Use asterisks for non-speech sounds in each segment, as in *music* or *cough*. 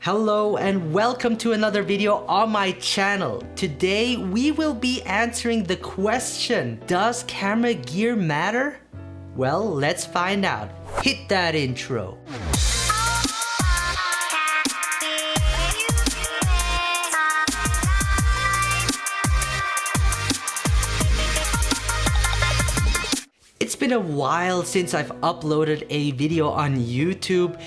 Hello and welcome to another video on my channel. Today we will be answering the question, does camera gear matter? Well, let's find out. Hit that intro. It's been a while since I've uploaded a video on YouTube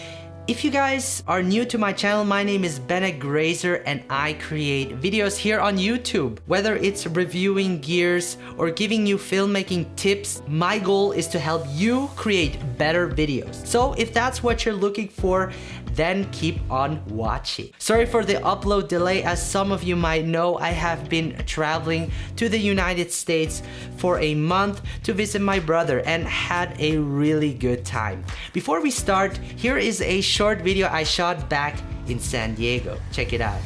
if you guys are new to my channel, my name is Bennett Grazer and I create videos here on YouTube. Whether it's reviewing gears or giving you filmmaking tips, my goal is to help you create better videos. So if that's what you're looking for, then keep on watching. Sorry for the upload delay. As some of you might know, I have been traveling to the United States for a month to visit my brother and had a really good time. Before we start, here is a short video I shot back in San Diego. Check it out.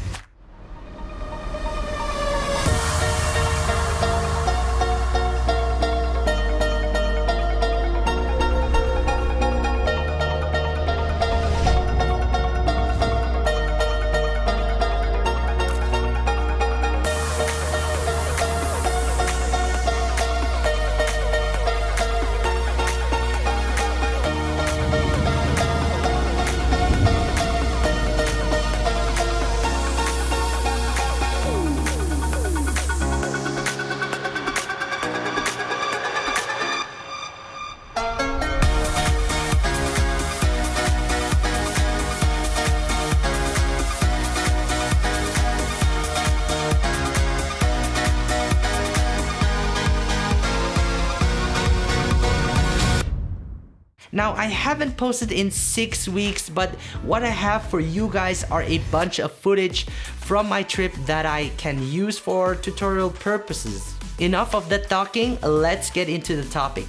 Now, I haven't posted in six weeks, but what I have for you guys are a bunch of footage from my trip that I can use for tutorial purposes. Enough of the talking, let's get into the topic.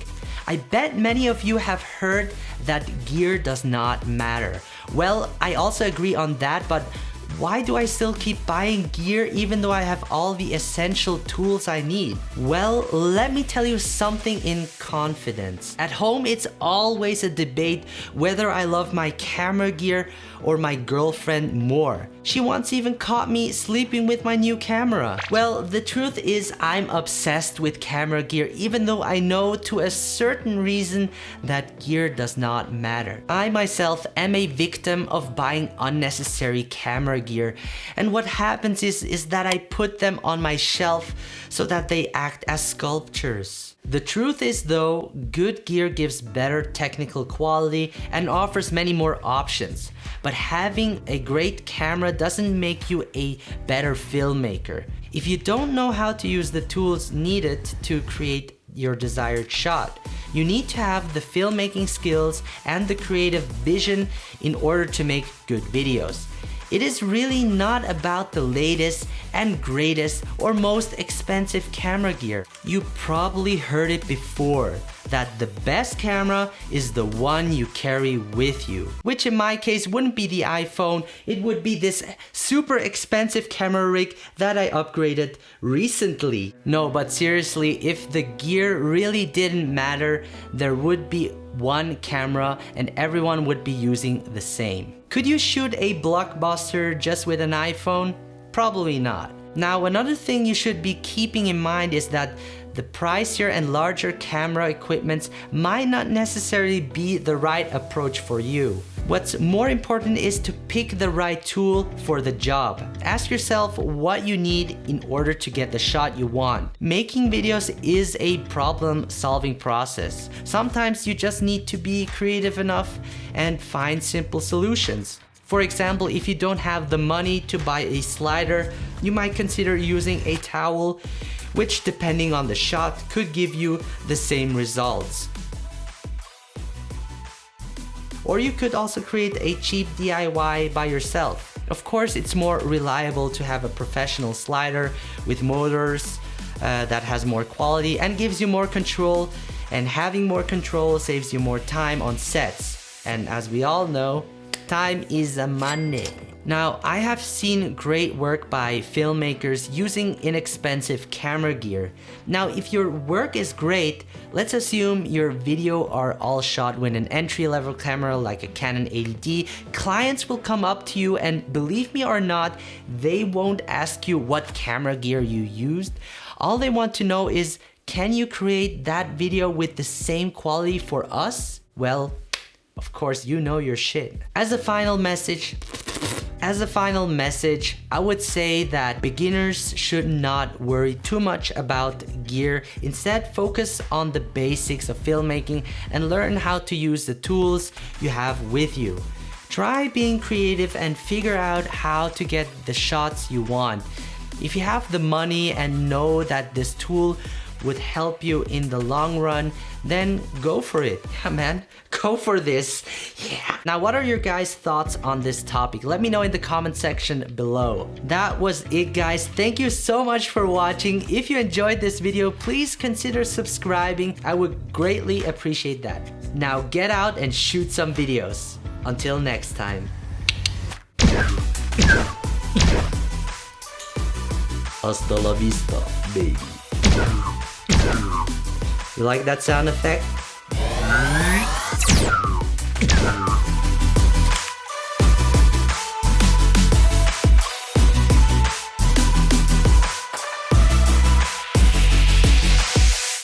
I bet many of you have heard that gear does not matter. Well, I also agree on that, but why do I still keep buying gear even though I have all the essential tools I need? Well, let me tell you something in confidence. At home, it's always a debate whether I love my camera gear or my girlfriend more. She once even caught me sleeping with my new camera. Well, the truth is I'm obsessed with camera gear even though I know to a certain reason that gear does not matter. I myself am a victim of buying unnecessary camera gear and what happens is, is that I put them on my shelf so that they act as sculptures. The truth is though, good gear gives better technical quality and offers many more options. But having a great camera doesn't make you a better filmmaker. If you don't know how to use the tools needed to create your desired shot, you need to have the filmmaking skills and the creative vision in order to make good videos. It is really not about the latest and greatest or most expensive camera gear. You probably heard it before that the best camera is the one you carry with you. Which in my case wouldn't be the iPhone, it would be this super expensive camera rig that I upgraded recently. No, but seriously, if the gear really didn't matter, there would be one camera and everyone would be using the same. Could you shoot a blockbuster just with an iPhone? Probably not. Now another thing you should be keeping in mind is that the pricier and larger camera equipments might not necessarily be the right approach for you. What's more important is to pick the right tool for the job. Ask yourself what you need in order to get the shot you want. Making videos is a problem solving process. Sometimes you just need to be creative enough and find simple solutions. For example, if you don't have the money to buy a slider, you might consider using a towel, which depending on the shot could give you the same results. Or you could also create a cheap DIY by yourself. Of course, it's more reliable to have a professional slider with motors uh, that has more quality and gives you more control and having more control saves you more time on sets. And as we all know, time is money. Now, I have seen great work by filmmakers using inexpensive camera gear. Now, if your work is great, let's assume your video are all shot with an entry-level camera like a Canon 80D, clients will come up to you and believe me or not, they won't ask you what camera gear you used. All they want to know is, can you create that video with the same quality for us? Well, of course, you know your shit. As a final message, as a final message, I would say that beginners should not worry too much about gear. Instead, focus on the basics of filmmaking and learn how to use the tools you have with you. Try being creative and figure out how to get the shots you want. If you have the money and know that this tool would help you in the long run, then go for it. *laughs* Yeah, man, go for this. Yeah. Now, what are your guys' thoughts on this topic? Let me know in the comment section below. That was it, guys. Thank you so much for watching. If you enjoyed this video, please consider subscribing. I would greatly appreciate that. Now, get out and shoot some videos. Until next time. Hasta la vista, baby. You like that sound effect?